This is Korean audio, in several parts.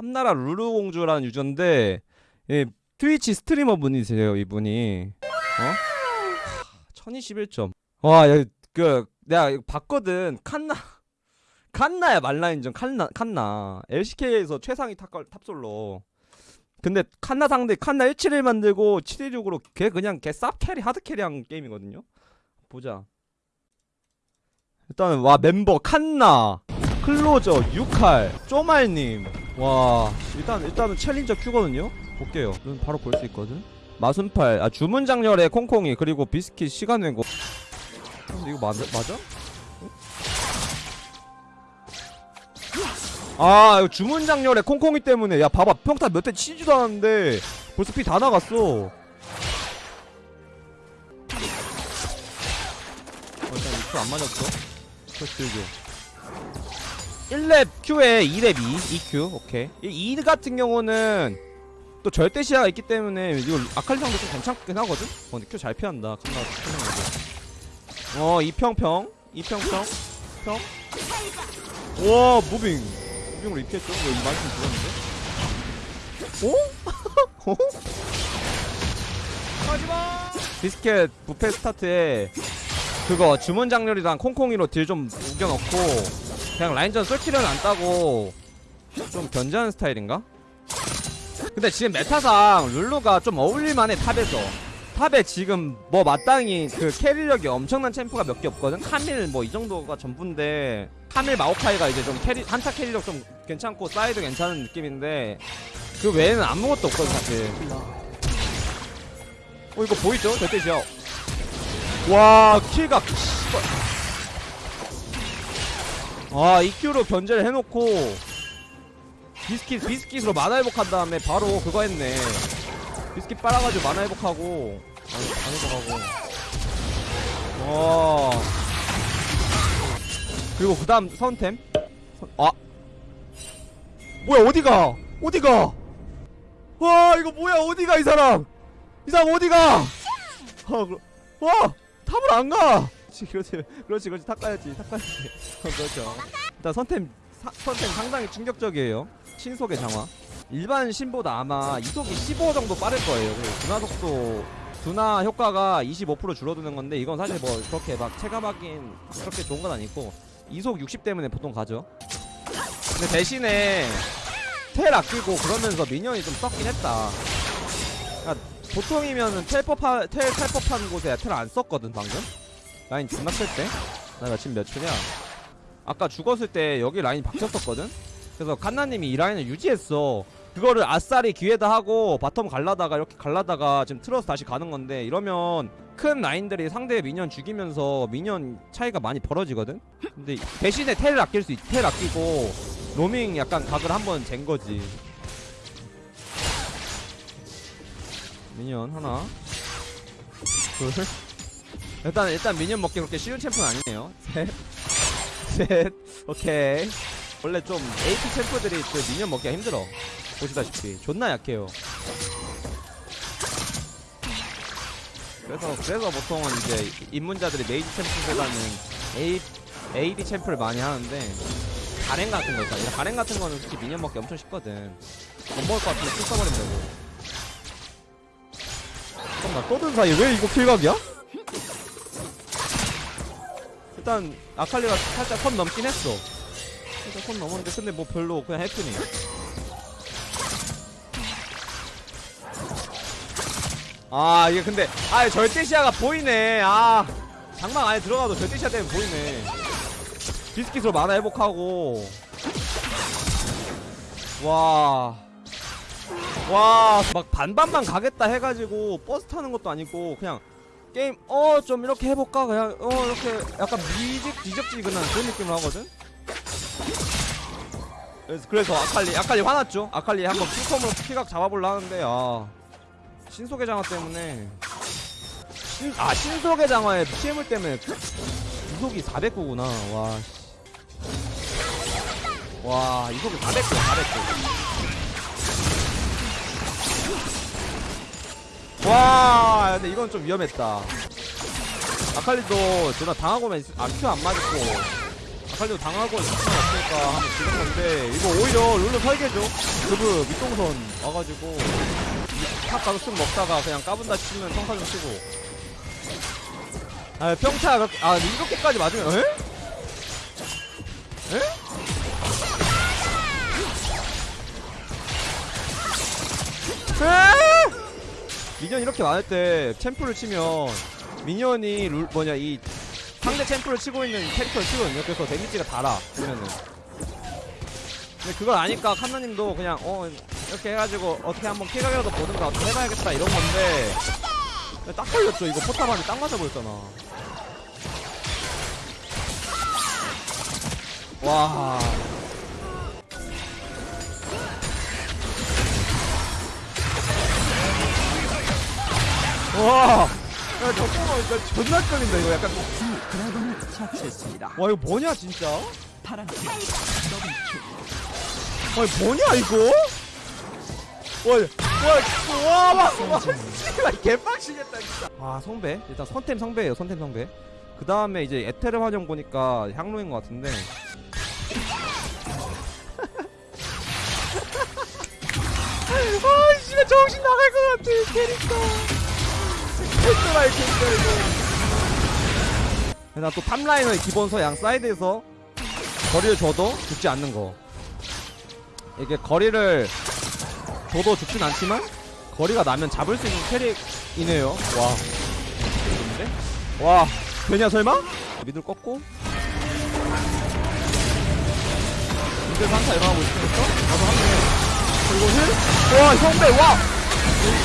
삼나라 루루 공주라는 유저인데 예, 트위치 스트리머 분이세요 이분이. 어? 1021점. 와그 내가 봤거든. 칸나 칸나야 말라인전 칸나 칸나. LCK에서 최상위 탑, 탑솔로. 근데 칸나 상대 칸나 171 만들고 716으로 걔 그냥 걔 쌉 캐리 하드 캐리한 게임이거든요? 보자. 일단은 와 멤버 칸나 클로저 유칼 쪼말님 와. 일단 일단은 챌린저 큐거든요. 볼게요. 이건 바로 볼 수 있거든. 마순팔 아 주문 장렬의 콩콩이 그리고 비스킷 시간 근데 이거 맞아? 맞아? 아 이거 주문 장렬의 콩콩이 때문에. 야 봐봐. 평타 몇 대 치지도 않았는데 벌써 피 다 나갔어. 어, 일단 이큐 안 맞았어. 퍼스트 교 1렙 Q에 2렙 2 2Q 오케이. 이2 같은 경우는 또 절대 시야가 있기 때문에 이거 아칼리상도 좀 괜찮긴 하거든? 어 근데 Q 잘 피한다. 칸나 어 이평평. 이평평. 평 와 무빙. 무빙으로 입혔죠? 이거 이 말씀 들었는데? 어? 어? 하지마! 비스켓 부페 스타트에 그거 주문 작열이랑 콩콩이로 deal 좀 우겨넣고 그냥 라인전 솔킬은 안 따고 좀 견제하는 스타일인가? 근데 지금 meta상 룰루가 좀 어울릴만해 top에서. top에 지금 뭐 마땅히 그 carry력이 엄청난 챔프가 몇 개 없거든? 카밀 뭐 이 정도가 전부인데 카밀 마오카이가 이제 좀 carry 한타 carry력 좀 괜찮고 사이드 괜찮은 느낌인데 그 외에는 아무것도 없거든 사실. 어 이거 보이죠? 절대시야 와 킬각 아 EQ로 견제를 해놓고 비스킷 비스킷으로 만화 회복한 다음에 바로 그거 했네. 비스킷 빨아가지고 만화 회복하고. 안, 안 회복하고. 와 그리고 그 다음 선템? 선- 아. 뭐야 어디가? 어디가? 와 이거 뭐야 어디가 이 사람? 이 사람 어디가? 아, 그러- 와 top을 안가 그렇지 그렇지 그렇지 그렇지. top 가야지 top 가야지. 어, 그렇죠. 일단 선템 사, 선템 상당히 충격적이에요. 신속의 장화. 일반 신보다 아마 이속이 15 정도 빠를 거예요. 그리고 둔화 효과가 25% 줄어드는 건데 이건 사실 뭐 그렇게 막 체감하긴 그렇게 좋은 건 아니고 이속 60 때문에 보통 가죠. 근데 대신에 텔 아끼고 그러면서 minion이 좀 썩긴 했다. 그러니까 보통이면은 텔법하, 텔 텔법한 곳에 텔 안 썼거든 방금 라인 존나 쓸때? 나 지금 몇 초냐? 아까 죽었을 때 여기 라인 박혔었거든? 그래서 칸나님이 이 라인을 유지했어. 그거를 아싸리 기회다 하고 bottom 갈라다가 이렇게 갈라다가 지금 틀어서 다시 가는 건데 이러면 큰 라인들이 상대의 minion 죽이면서 minion 차이가 많이 벌어지거든? 근데 대신에 텔을 아낄 수 있, 텔 아끼고 로밍 약간 각을 한번 잰 거지. minion 하나 둘 일단 일단 minion 먹기 그렇게 쉬운 챔프는 아니네요. 셋셋. 오케이. 원래 좀 AP 챔프들이 그 minion 먹기가 힘들어. 보시다시피. 존나 약해요. 그래서 그래서 보통은 이제 입문자들이 메이지 챔프보다는 A, AD 챔프를 많이 하는데 가렌 같은 거 있잖아 가렌 같은 거는 솔직히 미니언 먹기 엄청 쉽거든. 못 먹을 것 같으면 쭉 써버리면 되고. 잠깐만 떠든 사이에 왜 이거 킬각이야? 일단 아칼리가 살짝 선 넘긴 했어. 살짝 선 넘었는데 근데 뭐 별로 그냥 해프니. 아 이게 근데 아 절대시야가 보이네. 아 장막 안에 들어가도 절대시야 때문에 보이네. 비스킷으로 마나 회복하고. 와. 와, 막 반반만 가겠다 해가지고 버스 타는 것도 아니고 그냥 게임 어 좀 이렇게 해볼까 그냥 어 이렇게 약간 미직 지적지근한 그런 느낌을 하거든. 그래서, 아칼리 아칼리 화났죠. 아칼리 한번 Q콤으로 피각 잡아볼라 하는데 아 신속의 장화 때문에 신, 아 신속의 장화에 피해물 때문에 이속이 409구나 와. 씨. 와 이속이 409 409. 와 근데 이건 좀 위험했다 아칼리도 존나 당하고만 있... 아큐안 맞았고 아칼리도 당하고 상관없으니까 하면 지는 건데 이거 오히려 룰루 설계죠 그브 밑동선 와가지고 탑 가서 쓱 먹다가 그냥 까분다 치면 평타 좀 치고 아 평타 그렇게 아 이렇게까지 맞으면 에? 에? 에? 미니언 이렇게 많을 때 챔프를 치면 미니언이 룰 뭐냐 이 상대 챔프를 치고 있는 캐릭터를 치거든요. 그래서 데미지가 달아 보면은. 근데 그걸 아니까 칸나님도 그냥 어 이렇게 해가지고 어떻게 한번 킬각이라도 보든가 어떻게 해봐야겠다 이런 건데 딱 걸렸죠. 이거 포탑한테 딱 맞아버렸잖아. 와. 와. 야, 잠깐만, 나 존나 끓인다, 이거 약간. 와, 이거 뭐냐, 진짜? 와, 이거 뭐냐, 이거? 와, 와, 와, 와, 와, 씨발, 개빡치겠다, 진짜. 아, 성배? 일단 선템 성배예요 선템 성배. 그 다음에 이제 에테르 환영 보니까 향로인 것 같은데. 아, 씨발, 정신 나갈 것 같아, 이 캐릭터. 이 캐릭터, 이거. 나또 탑라인의 기본서 양 사이드에서 거리를 줘도 죽지 않는 거. 이게 거리를 줘도 죽진 않지만 거리가 나면 잡을 수 있는 캐릭이네요. 와. 좋은데? 와. 되냐 설마? 미들 꺾고. 미들 산타 일어나고 있으니까 나도 한번 그리고 heal? 와 성배 와!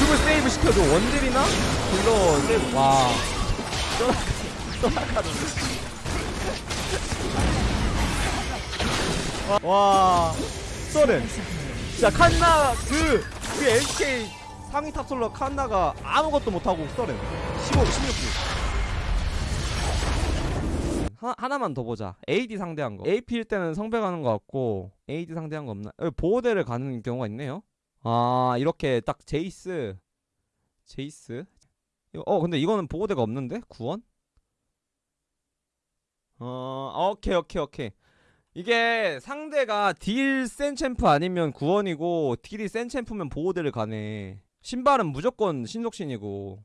그걸 세이브 시켜줘. 원딜이나? 딜러 세이브 와. 떠나가는데 와. 서렌. 진짜 칸나 그, 그 LCK 상위 top솔러 칸나가 아무것도 못하고 서렌. 15, 16킬. 하나, 하나 만 더 보자. AD 상대한 거. AP일 때는 성배 가는 거 같고 AD 상대한 거 없나? 여기 보호대를 가는 경우가 있네요 아 이렇게 딱 제이스 제이스? 어 근데 이거는 보호대가 없는데? 구원? 어 오케이 오케이 오케이. 이게 상대가 deal 센 챔프 아니면 구원이고 deal이 센 챔프면 보호대를 가네. 신발은 무조건 신속신이고.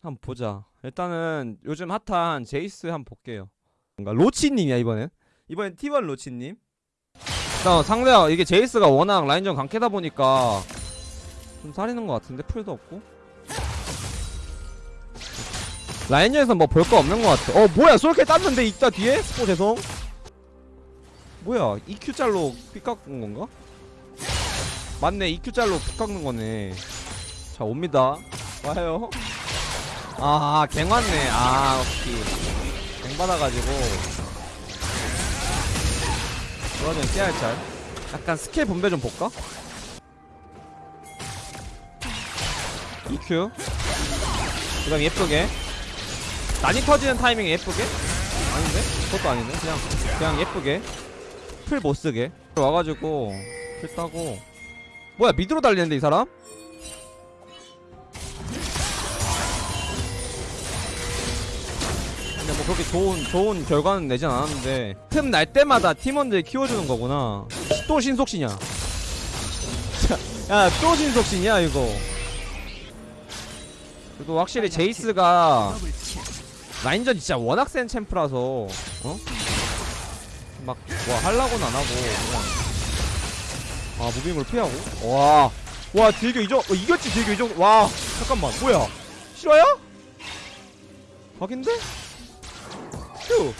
한번 보자. 일단은 요즘 핫한 제이스 한번 볼게요. 뭔가 로치님이야 이번엔? 이번엔 T1 로치님 일단 상대가 이게 제이스가 워낙 라인전 강캐다 보니까 좀 살리는 것 같은데? 풀도 없고? 라인전에서 뭐 볼 거 없는 것 같아. 어 뭐야 솔킬 땄는데 있다 뒤에? 어 죄송. 뭐야 EQ짤로 피 깎은 건가? 맞네 EQ짤로 피 깎는 거네. 자 옵니다. 와요. 아 갱 왔네. 아 오케이. 갱 받아가지고 그러면 깨알짤. 약간 스킬 분배 좀 볼까? EQ 그 다음 예쁘게. 난이 터지는 타이밍에 예쁘게? 아닌데? 그것도 아니네. 그냥 그냥 예쁘게. 풀 못쓰게. 와가지고 풀 따고. 뭐야 미드로 달리는데 이 사람? 근데 뭐 그렇게 좋은 좋은 결과는 내진 않았는데 틈 날 때마다 팀원들 키워주는 거구나 또 신속신이야 야또 신속신이야 이거 그래도 확실히 제이스가. 라인전 진짜 워낙 센 챔프라서 어? 막뭐 할라고는 안 하고 그냥 아 무빙을 피하고 와와 딜교 이정 어, 이겼지 딜교 이정 와 잠깐만 뭐야 실화야? 각인데? 휴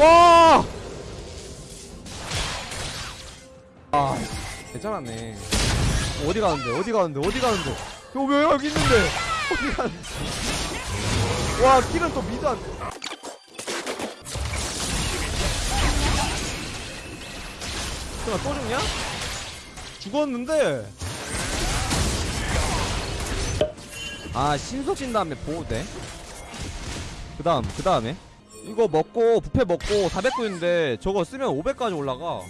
와. 아 괜찮았네. 어디 가는데 어디 가는데 어디 가는데. 여왜 여기 있는데? 어디 가는데? 와 킬은 또 미드 안 설마 또 죽냐? 죽었는데. 아 신속 신 다음에 보호대 그 다음 그 다음에 이거 먹고 부패 먹고 400구인데 저거 쓰면 500까지 올라가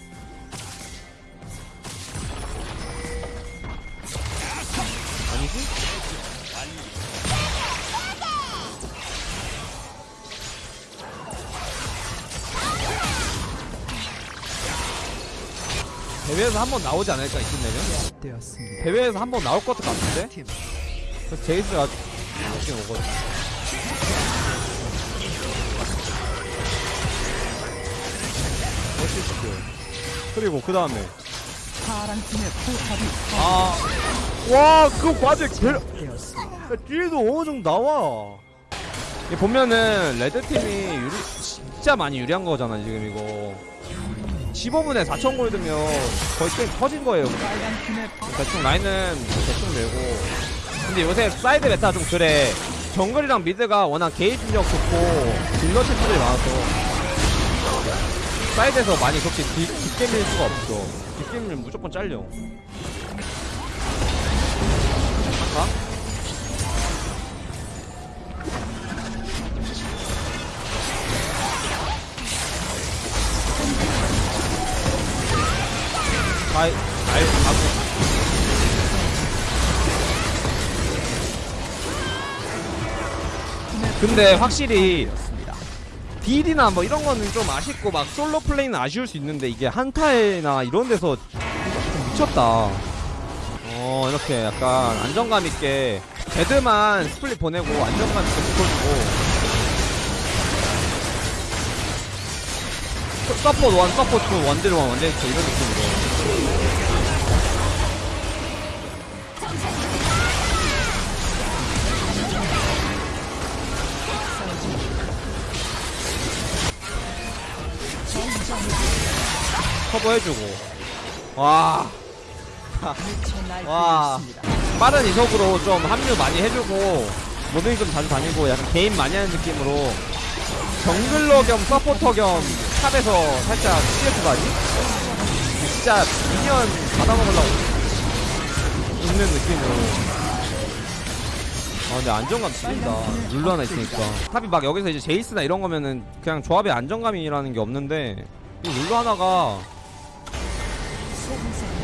아니지? 대회에서 한 번 나오지 않을까 이쯤 되면? 대회에서 한 번 나올 것 같은데? 그래서 제이스가 이렇게 오거든 어시스트 그리고 그 다음에 아, 와, 그거 맞아. 개, 파괴되었습니다. 뒤에도 어느 정도 나와. 이 보면은 red팀이 유리, 진짜 많이 유리한 거잖아, 지금 이거. 15분에 4천 골드면 거의 게임 터진 거예요. 대충 라인은 대충 밀고. 근데 요새 사이드 meta 좀 그래. 정글이랑 mid가 워낙 게이지 력 좋고 딜러 챔프들이 많아서 사이드에서 많이 그렇게 깊- 깊게 밀 수가 없어. 깊게 밀면 무조건 잘려. 할까? 아이, 아이, 가고. 근데 확실히 딜이나 뭐 이런 거는 좀 아쉽고 막 솔로 플레이는 아쉬울 수 있는데 이게 한타에나 이런 데서 좀 미쳤다. 어 이렇게 약간 안정감 있게 애들만 split 보내고 안정감 있게 붙어주고 서- support one, support two, 원딜 one, 원딜 two 이런 느낌으로 와 미쳐 와. 날뛰었습니다. 빠른 이속으로 좀 합류 많이 해주고 모든 좀 자주 다니고 약간 개인 많이 하는 느낌으로 jungler 겸 서포터 겸 top에서 살짝 CS 가지? 진짜 minion 받아먹으려고 있는 느낌으로 아 근데 안정감 죽인다 룰루 하나 있으니까 top이 막 여기서 이제 제이스나 이런 거면은 그냥 조합의 안정감이라는 게 없는데 이 룰루 하나가 소금사